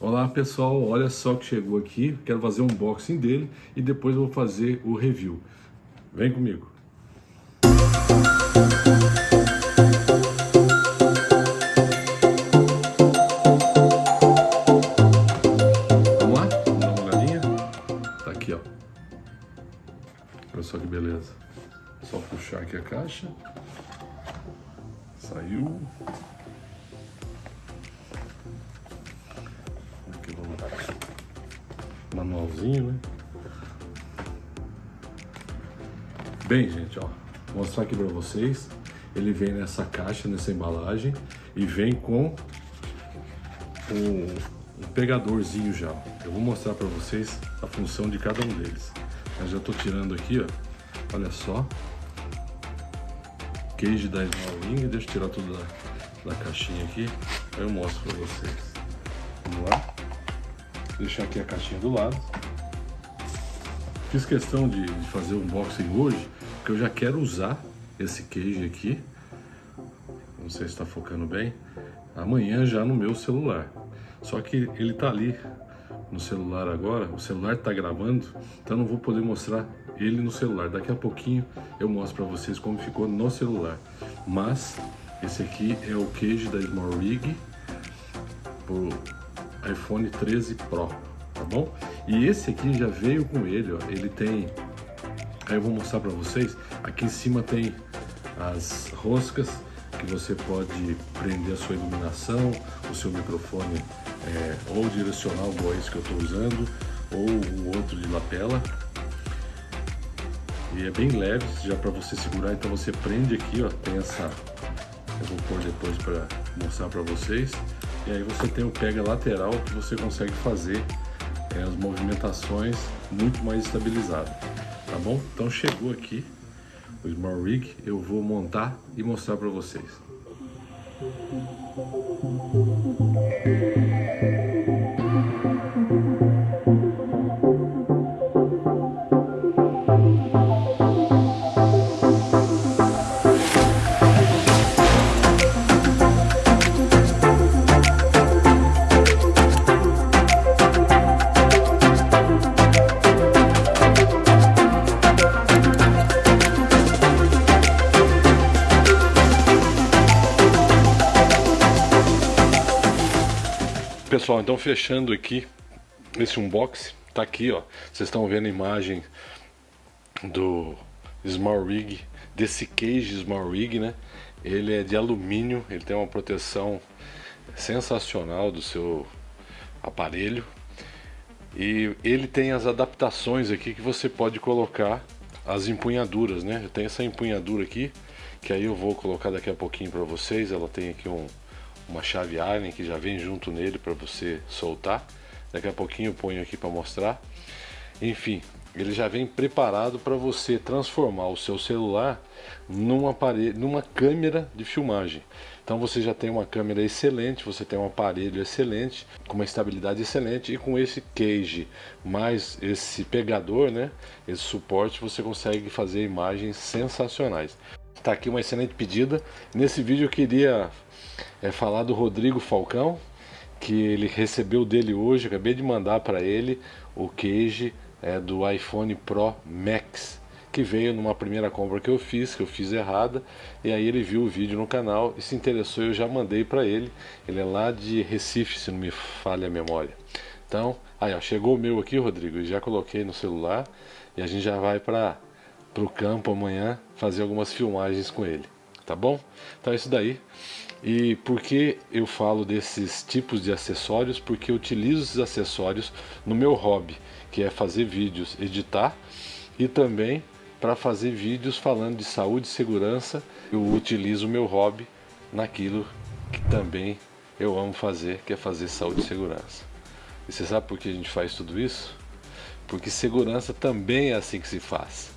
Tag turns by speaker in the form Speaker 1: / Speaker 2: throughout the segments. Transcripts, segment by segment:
Speaker 1: Olá pessoal, olha só que chegou aqui, quero fazer um unboxing dele e depois vou fazer o review. Vem comigo. Vamos lá? Vamos dar uma olhadinha? Tá aqui ó. Olha só que beleza. Só puxar aqui a caixa. Saiu. Manualzinho, né? Bem, gente, ó, vou mostrar aqui para vocês. Ele vem nessa caixa, nessa embalagem e vem com um, um pegadorzinho já. Eu vou mostrar para vocês a função de cada um deles. Eu já tô tirando aqui, ó. Olha só. Cage da Wing. Deixa eu tirar tudo da, da caixinha aqui. Aí eu mostro para vocês. Vamos lá deixar aqui a caixinha do lado. Fiz questão de, de fazer o unboxing hoje, porque eu já quero usar esse cage aqui. Não sei se está focando bem. Amanhã já no meu celular. Só que ele está ali no celular agora, o celular está gravando, então não vou poder mostrar ele no celular. Daqui a pouquinho eu mostro para vocês como ficou no celular. Mas esse aqui é o cage da Small Rig iPhone 13 Pro, tá bom? E esse aqui já veio com ele, ó, ele tem, aí eu vou mostrar para vocês, aqui em cima tem as roscas que você pode prender a sua iluminação, o seu microfone é, ou direcional igual esse que eu estou usando, ou o outro de lapela. E é bem leve, já para você segurar, então você prende aqui, ó, tem essa, eu vou pôr depois para mostrar para vocês. E aí você tem o pega lateral que você consegue fazer é, as movimentações muito mais estabilizado, tá bom? Então chegou aqui o Small Rig, eu vou montar e mostrar para vocês. Pessoal, então fechando aqui esse unboxing, tá aqui ó, vocês estão vendo a imagem do Small Rig, desse cage Small Rig, né? Ele é de alumínio, ele tem uma proteção sensacional do seu aparelho e ele tem as adaptações aqui que você pode colocar as empunhaduras, né? Eu tenho essa empunhadura aqui, que aí eu vou colocar daqui a pouquinho para vocês, ela tem aqui um uma chave Allen que já vem junto nele para você soltar. Daqui a pouquinho eu ponho aqui para mostrar. Enfim, ele já vem preparado para você transformar o seu celular num aparelho, numa câmera de filmagem. Então você já tem uma câmera excelente, você tem um aparelho excelente, com uma estabilidade excelente e com esse cage mais esse pegador, né, esse suporte, você consegue fazer imagens sensacionais. Está aqui uma excelente pedida. Nesse vídeo eu queria é, falar do Rodrigo Falcão, que ele recebeu dele hoje, acabei de mandar para ele o cage é, do iPhone Pro Max, que veio numa primeira compra que eu fiz, que eu fiz errada, e aí ele viu o vídeo no canal e se interessou, eu já mandei para ele. Ele é lá de Recife, se não me falha a memória. Então, aí ó, chegou o meu aqui, Rodrigo, já coloquei no celular e a gente já vai para o campo amanhã fazer algumas filmagens com ele, tá bom? Então é isso daí. E por que eu falo desses tipos de acessórios? Porque eu utilizo esses acessórios no meu hobby, que é fazer vídeos, editar e também para fazer vídeos falando de saúde e segurança. Eu utilizo o meu hobby naquilo que também eu amo fazer, que é fazer saúde e segurança. E você sabe por que a gente faz tudo isso? Porque segurança também é assim que se faz.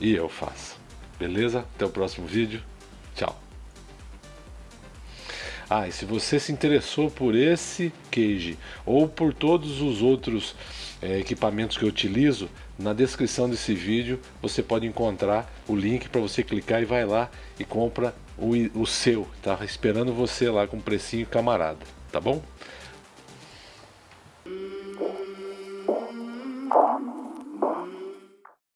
Speaker 1: E eu faço. Beleza? Até o próximo vídeo. Tchau. Ah, e se você se interessou por esse cage ou por todos os outros é, equipamentos que eu utilizo, na descrição desse vídeo você pode encontrar o link para você clicar e vai lá e compra o, o seu. Tá esperando você lá com precinho camarada, tá bom?